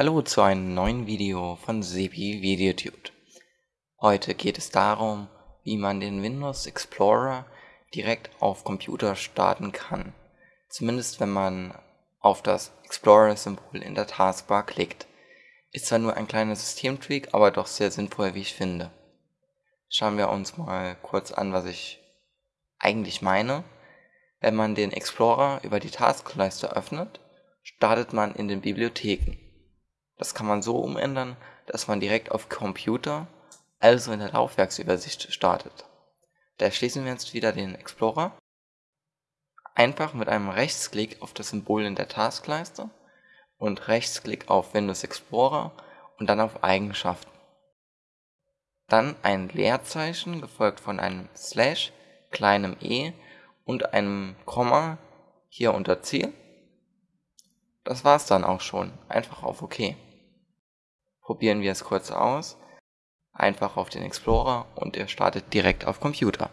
Hallo zu einem neuen Video von Sebi VideoTude. Heute geht es darum, wie man den Windows Explorer direkt auf Computer starten kann. Zumindest wenn man auf das Explorer-Symbol in der Taskbar klickt. Ist zwar nur ein kleiner Systemtweak, aber doch sehr sinnvoll, wie ich finde. Schauen wir uns mal kurz an, was ich eigentlich meine. Wenn man den Explorer über die Taskleiste öffnet, startet man in den Bibliotheken. Das kann man so umändern, dass man direkt auf Computer, also in der Laufwerksübersicht startet. Da schließen wir jetzt wieder den Explorer. Einfach mit einem Rechtsklick auf das Symbol in der Taskleiste und Rechtsklick auf Windows Explorer und dann auf Eigenschaften. Dann ein Leerzeichen gefolgt von einem Slash, kleinem e und einem Komma hier unter Ziel. Das war's dann auch schon. Einfach auf OK. Probieren wir es kurz aus. Einfach auf den Explorer und er startet direkt auf Computer.